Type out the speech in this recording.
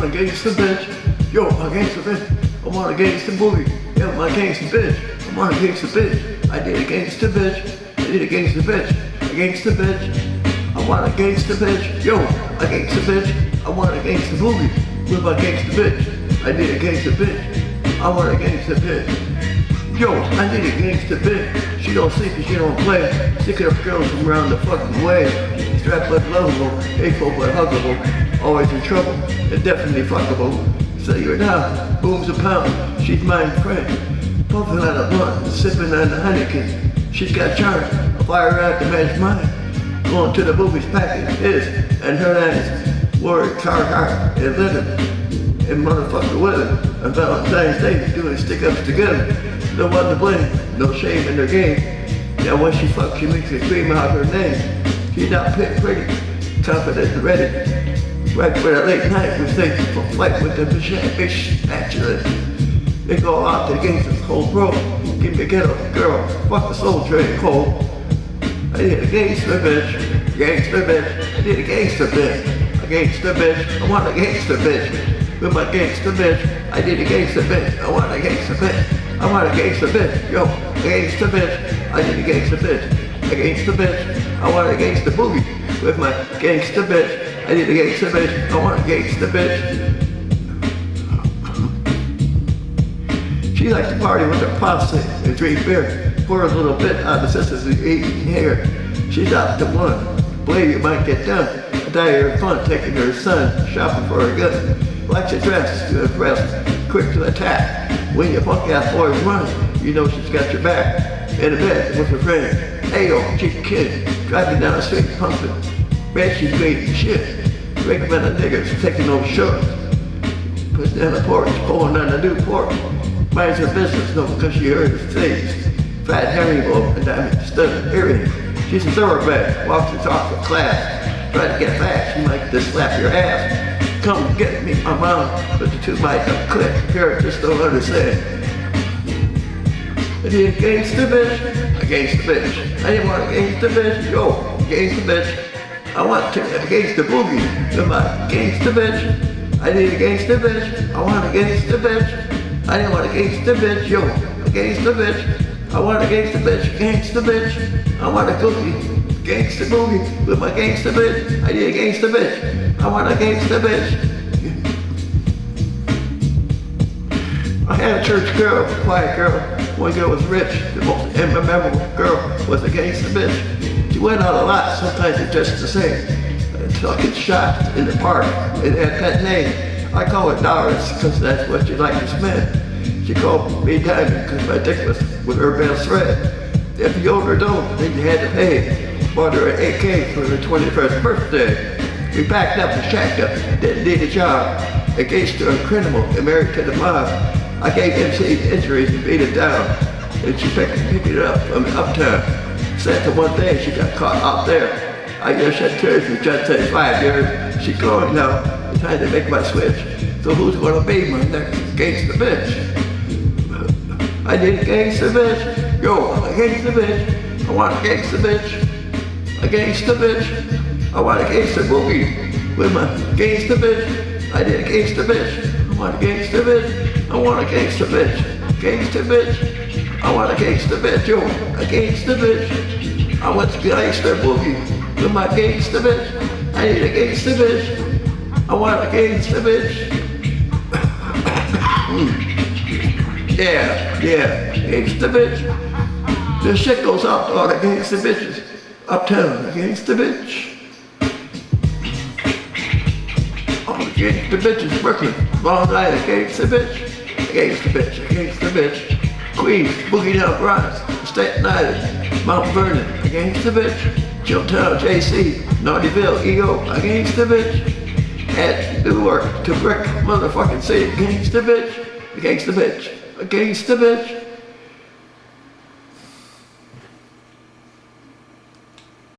want a gangsta bitch. Yo, my gangsta bitch. I want a gangsta boogie. Yo, my gangsta bitch. I want a gangsta bitch. I did a gangsta bitch. I did a gangsta bitch. A gangsta bitch. I want a gangsta bitch. Yo, a gangsta bitch. I want a gangsta boogie. With my gangsta bitch. I did a gangsta bitch. I want a gangsta bitch. Yo, I need a gangsta bitch. She don't sleep and she don't play. Sick up girls from around the fucking way. Strapped but lovable, hateful but huggable. Always in trouble, and definitely fuckable. Say her now, booms a pound. She's my friend. Puffing on a blunt, sipping on the Heineken. She's got charm, a fire out to match mine. Going to the movies packing his and her ass. Wore Carhartt and living and motherfucker with it. On Valentine's Day, doing stick-ups together. No one to blame, no shame in their game. Now when she fucks, she makes a scream out of her name. She's not pretty, confident and ready. Right for the late night, we stay for flight with the bitch spatula. They go out against this cold. Give me a ghetto girl, fuck the soul train cold. I need a gangster bitch, gangster bitch. I need a gangster bitch, a gangster bitch. I want a gangster bitch. With my gangster bitch, I need a gangster bitch. I want a gangster bitch. I want a gangster bitch. Yo, a gangster bitch. I need a gangster bitch. A gangster bitch. I want a gangster boogie. With my gangster bitch. I need a gangster bitch. I want a gangster bitch. She likes to party with her posse and drink beer. Pour a little bit on the sisters who eating hair. She's out to one. Believe you might get done. I die her fun taking her son shopping for a gun. Likes to dress to impress, quick to attack. When your punk ass boys run, you know she's got your back. In a bed with her friend. Hey yo, cheap kid, driving down the street pumping. She's great shit. Recommend the niggas taking no shorts. Put down the porch, pulling down the new porch. Minds her business, no, because she heard his things. Fat herringbone and diamond stud earring. She's a thoroughbred, walks and talks in class. Try to get fast, she might just slap your ass. Come get me, my mom, but the two might not click. Parents just don't understand. I need a gangster bitch, a gangster bitch. I didn't want a gangster bitch, yo, gangster bitch. I want to a gangster boogie with my gangster bitch. I need a gangster bitch. I want a gangster bitch. I didn't want a gangster bitch, yo, a gangster bitch. I want a gangster bitch, gangster bitch. I want a cookie, gangster boogie with my gangster bitch. I need a gangster bitch. I want a gangster bitch. I had a church girl, a quiet girl. One girl was rich. The most memorable girl was a gangster bitch. She went out a lot, sometimes it's just the same. Until I get shot in the park. It had that name. I call it Doris because that's what you like to spend. She called me Diamond because my dick was with her best friend. If you owed her dough, then you had to pay. Bought her an AK for her 21st birthday. We packed up and shacked up, didn't need a job. Engaged to a criminal and married to the mob. I gave MC injuries and beat it down. And she picked, picked it up from uptown. Said to one day she got caught out there. I guess she tears for just five years. She going now, trying to make my switch. So who's gonna be my next gangster bitch? I need a gangster bitch. Yo, I'm a gangster bitch. I want a gangster bitch. A gangster bitch. I want a gangster boogie with my gangster bitch. I need a gangster bitch. I want a gangster bitch. I want a gangster bitch. Gangster bitch. I want a gangster bitch. Yo, a gangster bitch. I want a gangster boogie with my gangster bitch. I need a gangster bitch. I want a gangster bitch. yeah, yeah, gangster bitch. The shit goes out to all the gangster bitches. Uptown, the gangster bitch. Gangster bitches working. Long night, a gangster bitch. A gangster bitch, a gangster bitch. Queens, Boogie Down Rise, Staten Island, Mount Vernon, a gangster bitch. Chilltown, JC, Naughtyville, EO, a gangster bitch. At Newark to Brick, motherfucking city, gangster bitch, a gangster bitch, a gangster bitch.